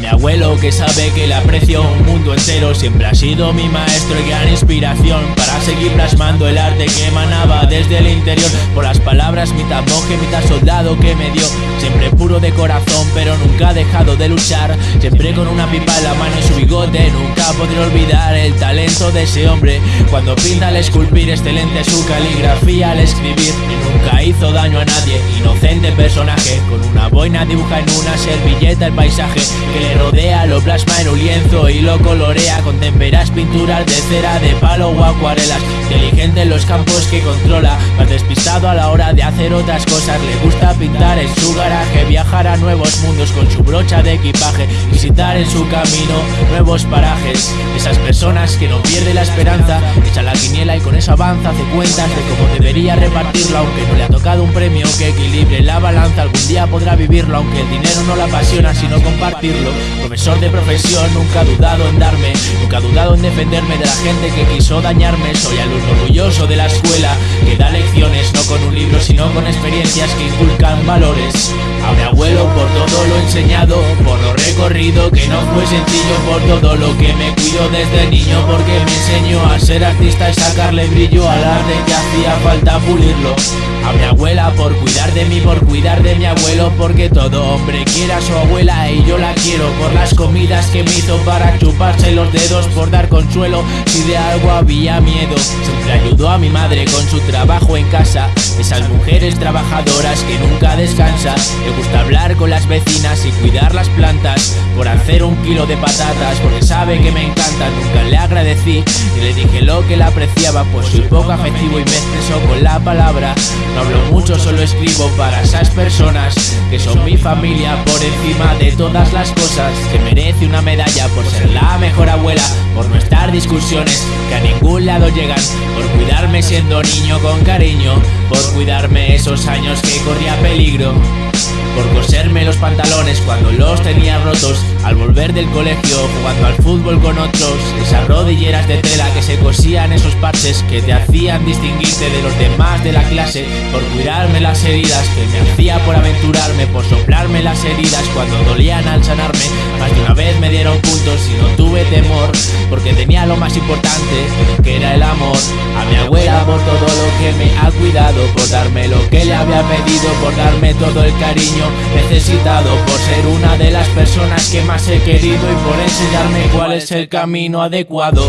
abuelo que sabe que le aprecio un mundo entero Siempre ha sido mi maestro y gran inspiración Para seguir plasmando el arte que emanaba desde el interior. Por las palabras mitad monje, mitad soldado que me dio. Siempre puro de corazón pero nunca ha dejado de luchar. Siempre con una pipa en la mano y su bigote Nunca podré olvidar el talento de ese hombre. Cuando pinta al esculpir excelente su caligrafía al escribir Y nunca hizo daño a nadie, inocente personaje Con una boina dibuja en una servilleta el paisaje Que le rodea, lo plasma en un lienzo y lo colorea. Con temperas pinturas de cera, de palo o acuarelas. Inteligente en los campos que controla Más despistado a la hora de hacer otras cosas. Le gusta pintar en su garaje Viajar a nuevos mundos con su brocha de equipaje Visitar en su camino nuevos parajes. Esas personas que no pierden la esperanza Echa la quiniela y con eso avanza. Hace cuentas de cómo debería repartirlo Aunque no le ha tocado un premio que equilibre la balanza Algún día podrá vivirlo Aunque el dinero no la apasiona sino compartirlo. Profesor de profesión nunca ha dudado en darme Nunca ha dudado en defenderme de la gente que quiso dañarme. Soy alumno orgulloso de la escuela Que da lecciones no con un libro sino con experiencias que inculcan valores. Abuelo por todo lo enseñado Por lo recorrido que no fue sencillo Por todo lo que me cuido desde niño Porque me enseñó a ser artista y sacarle brillo al arte que hacía falta pulirlo. A mi abuela por cuidar de mí, por cuidar de mi abuelo Porque todo hombre quiera a su abuela y yo la quiero Por las comidas que me hizo para chuparse los dedos Por dar consuelo si de algo había miedo. Siempre ayudó a mi madre con su trabajo en casa Esas mujeres trabajadoras que nunca descansan Le gusta hablar con las y cuidar las plantas Por hacer un kilo de patatas porque sabe que me encanta Nunca le agradecí y le dije lo que la apreciaba Pues soy poco afectivo y me expreso con la palabra. No hablo mucho, solo escribo para esas personas Que son mi familia por encima de todas las cosas Que merece una medalla por ser la mejor abuela Por no estar discusiones que a ningún lado llegan Por cuidarme siendo niño con cariño Por cuidarme esos años que corría peligro. Por coserme los pantalones cuando los tenía rotos Al volver del colegio jugando al fútbol con otros Esas rodilleras de tela que se cosían esos parches Que te hacían distinguirte de los demás de la clase Por cuidarme las heridas que me hacía por aventurarme Por soplarme las heridas cuando dolían al sanarme. Más de una vez me dieron puntos y no tuve temor Porque tenía lo más importante que era el amor. A mi abuela por todo lo que me ha cuidado Por darme lo que le había pedido Por darme todo el cariño necesitado Por ser una de las personas que más he querido Y por enseñarme cuál es el camino adecuado